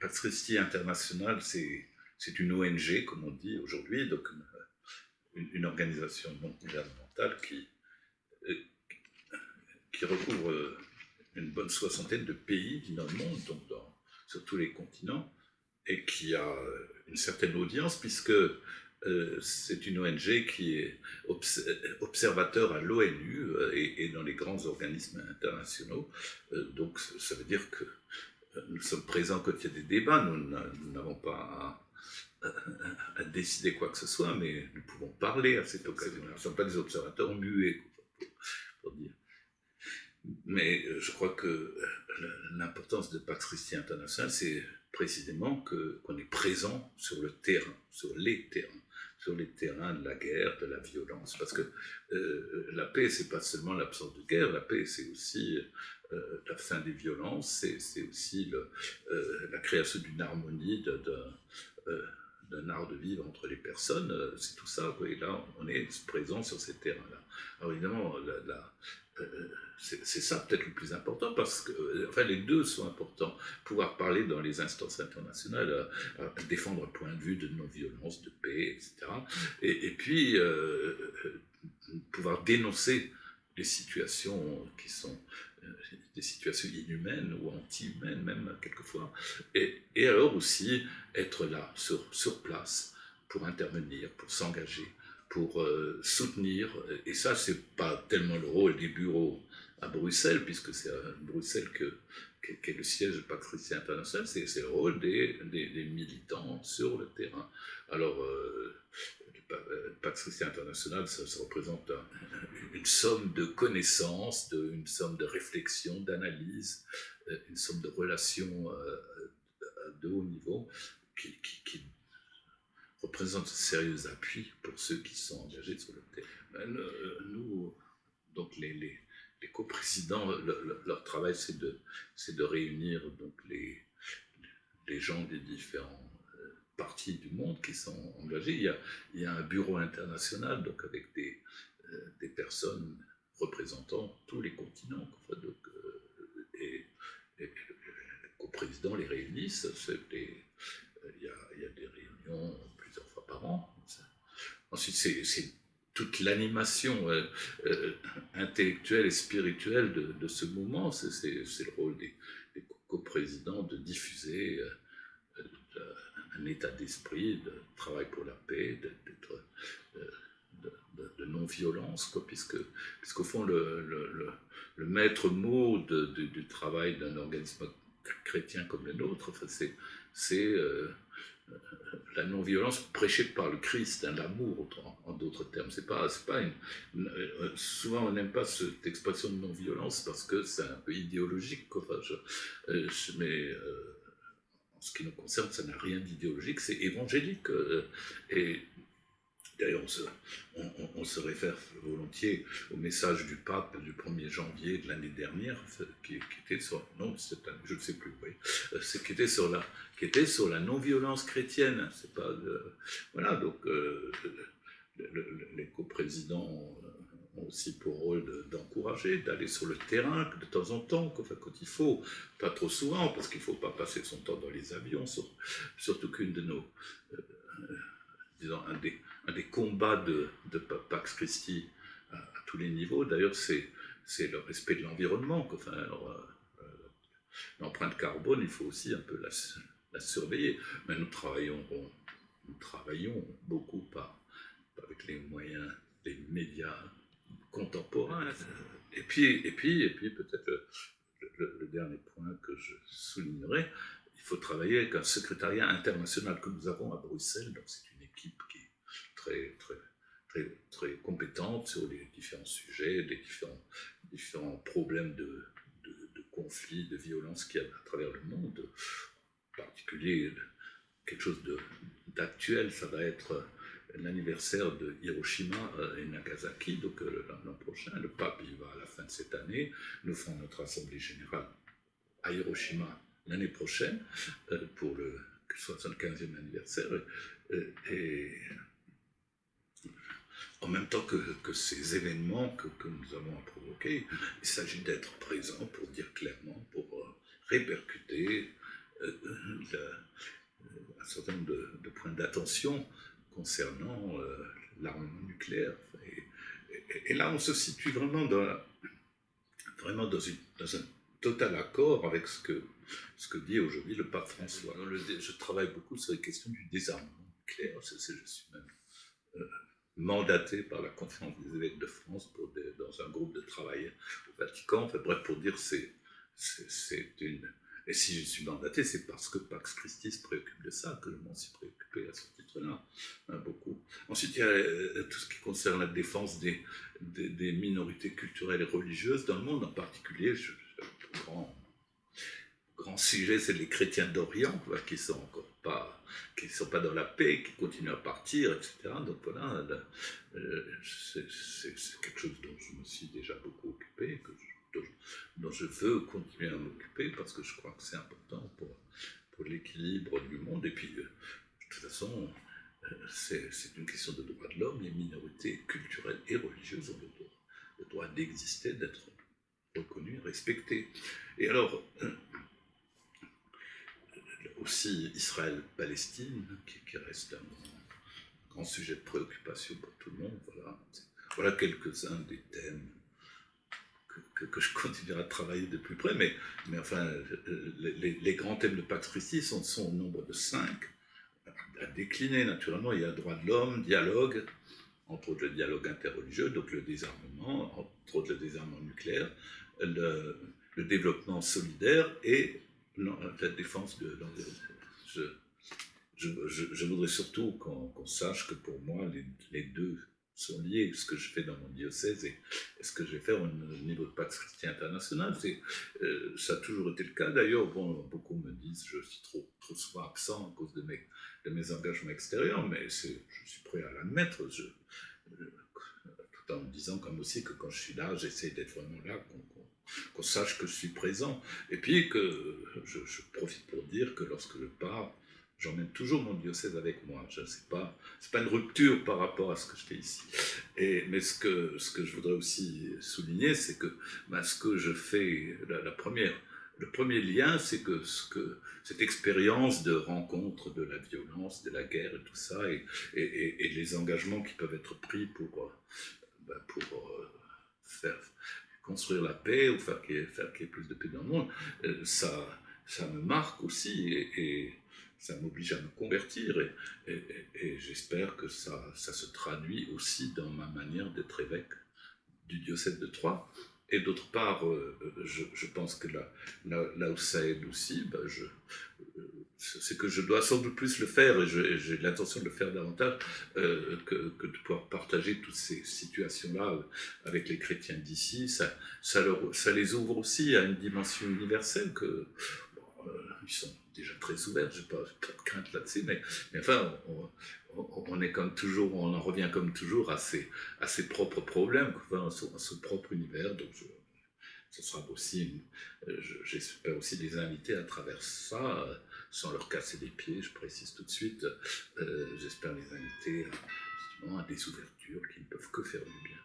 Pax Christi International, c'est une ONG, comme on dit aujourd'hui, donc une, organisation non gouvernementale qui, euh, qui recouvre une bonne soixantaine de pays dans le monde, donc sur tous les continents, et qui a une certaine audience, puisque euh, c'est une ONG qui est observateur à l'ONU euh, et, dans les grands organismes internationaux. Euh, donc ça veut dire que nous sommes présents quand il y a des débats, nous n'avons pas à, décider quoi que ce soit, mais nous pouvons parler à cette occasion. Nous ne sommes pas des observateurs muets, pour dire. Mais je crois que l'importance de Pax Christi International, c'est précisément qu'on est présent sur le terrain, sur les terrains sur les terrains de la guerre, de la violence. Parce que euh, la paix, c'est pas seulement l'absence de guerre, la paix, c'est aussi euh, la fin des violences, c'est aussi le, euh, la création d'une harmonie, d'un art de vivre entre les personnes, c'est tout ça. Et là, on est présent sur ces terrains-là. Alors évidemment, la c'est ça peut-être le plus important, parce que euh, enfin, les deux sont importants. Pouvoir parler dans les instances internationales, euh, euh, défendre un point de vue de non-violence, de paix, etc. Et, puis, pouvoir dénoncer les situations qui sont des situations inhumaines ou anti-humaines même quelquefois. Et, alors aussi être là, sur place, pour intervenir, pour s'engager, pour soutenir. Et ça, c'est pas tellement le rôle des bureaux à Bruxelles, puisque c'est à Bruxelles que, qu'est le siège de Pax Christi International, c'est, le rôle des, des, militants sur le terrain. Alors, euh, Pax Christi International, ça, représente une somme de connaissances, de, une somme de réflexion, d'analyse, euh, une somme de relations euh, de haut niveau qui, qui, représente un sérieux appui pour ceux qui sont engagés sur le terrain. Nous, donc les, les les coprésidents, leur travail, c'est de, réunir donc les, gens des différents euh, parties du monde qui sont engagés. Il y a, un bureau international, donc avec des, euh, personnes représentant tous les continents. donc, euh, et, les coprésidents les réunissent. il y a des réunions Ensuite, c'est toute l'animation euh, euh, intellectuelle et spirituelle de, ce mouvement. C'est le rôle des, coprésidents de diffuser euh, un état d'esprit, de travail pour la paix, de, non-violence, puisque, puisqu'au fond, le, le, maître mot du travail d'un organisme chrétien comme le nôtre, c'est la non-violence prêchée par le Christ, hein, l'amour en, d'autres termes. C'est pas, pas une, euh, souvent on n'aime pas cette expression de non-violence parce que c'est un peu idéologique. Euh, mais euh, en ce qui nous concerne, ça n'a rien d'idéologique, c'est évangélique. et D'ailleurs, on se, réfère volontiers au message du pape du 1er janvier de l'année dernière, qui, était sur, non, je ne sais plus, oui, euh, qui était sur la, la non-violence chrétienne. C'est pas, voilà, donc euh, les coprésidents ont aussi pour rôle d'encourager, d'aller sur le terrain de temps en temps, quand, il faut, pas trop souvent, parce qu'il ne faut pas passer son temps dans les avions, surtout qu'une de nos, euh, disons, un des des combats de, de Pax Christi à, tous les niveaux, d'ailleurs, c'est le respect de l'environnement. Enfin, euh, euh, L'empreinte carbone, il faut aussi un peu la, surveiller. Mais nous travaillons, nous travaillons beaucoup par, avec les moyens des médias contemporains. Et puis, et puis, et puis peut-être le, le, dernier point que je soulignerai, il faut travailler avec un secrétariat international que nous avons à Bruxelles. Donc c'est une équipe qui très, très, très, très compétente sur les différents sujets, les différents, différents problèmes de, de, conflits, de violences qu'il y a à travers le monde. En particulier, quelque chose d'actuel, ça va être l'anniversaire de Hiroshima et Nagasaki, donc euh, l'an prochain. Le pape, il va à la fin de cette année. Nous ferons notre assemblée générale à Hiroshima l'année prochaine euh, pour le 75e anniversaire. Et même temps que, ces événements que, nous avons à provoquer, il s'agit d'être présent pour dire clairement, pour euh, répercuter un certain nombre de, points d'attention concernant l'armement nucléaire. Et, là, on se situe vraiment dans, un total accord avec ce que, dit aujourd'hui le pape François. je travaille beaucoup sur les questions du désarmement nucléaire. Je, suis même euh, mandaté par la conférence des évêques de France pour dans un groupe de travail au Vatican. Bref, pour dire c'est une. Et si je suis mandaté, c'est parce que Pax Christi se préoccupe de ça que je m'en suis préoccupé à ce titre-là, hein, beaucoup. Ensuite, il y a euh, tout ce qui concerne la défense des, des, minorités culturelles et religieuses dans le monde, en particulier, je, grand, grand sujet, c'est les chrétiens d'Orient, qui sont encore pas, sont pas dans la paix, qui continuent à partir, etc. Donc voilà, euh, c'est quelque chose dont je me suis déjà beaucoup occupé, dont, je veux continuer à m'occuper parce que je crois que c'est important pour, l'équilibre du monde. Et puis, euh, de toute façon, euh, c'est une question de droit de l'homme. Les minorités culturelles et religieuses ont le droit, le droit d'exister, d'être reconnu, respecté. Et alors, aussi Israël-Palestine, qui, reste un grand, sujet de préoccupation pour tout le monde. Voilà, voilà quelques-uns des thèmes que, je continuerai à travailler de plus près, mais, mais enfin, les, grands thèmes de Pax Christi sont, sont au nombre de cinq, à décliner naturellement. Il y a droit de l'homme, dialogue, entre autres le dialogue interreligieux, donc le désarmement, entre autres le désarmement nucléaire, le, développement solidaire et la défense de l'environnement. Je, voudrais surtout qu'on sache que pour moi, les, deux sont liés. Ce que je fais dans mon diocèse et, ce que je vais faire au niveau de Pax Christi International, euh, ça a toujours été le cas. D'ailleurs, beaucoup me disent que je suis trop, souvent absent à cause de mes, de mes engagements extérieurs, mais je suis prêt à l'admettre en disant comme aussi que quand je suis là, j'essaie d'être vraiment là, qu'on sache que je suis présent. Et puis que je, profite pour dire que lorsque je pars, j'emmène toujours mon diocèse avec moi. Ce n'est pas, pas une rupture par rapport à ce que je fais ici. Et, mais ce que, ce que je voudrais aussi souligner, c'est que ben, ce que je fais, la, première, le premier lien, c'est que, ce que cette expérience de rencontre de la violence, de la guerre et tout ça, et, les engagements qui peuvent être pris pour, pour euh, faire construire la paix ou faire qu'il y, ait plus de paix dans le monde, euh, ça, ça me marque aussi et, ça m'oblige à me convertir et, j'espère que ça, ça se traduit aussi dans ma manière d'être évêque du diocèse de Troyes. Et d'autre part, euh, je, pense que là, là, où ça aide aussi, ben je, c'est que je dois sans doute plus le faire, et j'ai l'intention de le faire davantage, euh, que, de pouvoir partager toutes ces situations-là avec les chrétiens d'ici. Ça, ça, les ouvre aussi à une dimension universelle que euh, ils sont déjà très ouverts, je n'ai pas, pas, de crainte là-dessus, mais, enfin, on, est comme toujours, on en revient comme toujours à ses, à ses propres problèmes, à, son, propre univers. Donc, ce sera aussi, euh, j'espère aussi les inviter à travers ça sans leur casser les pieds, je précise tout de suite. Euh, j'espère les inviter à des ouvertures qui ne peuvent que faire du bien.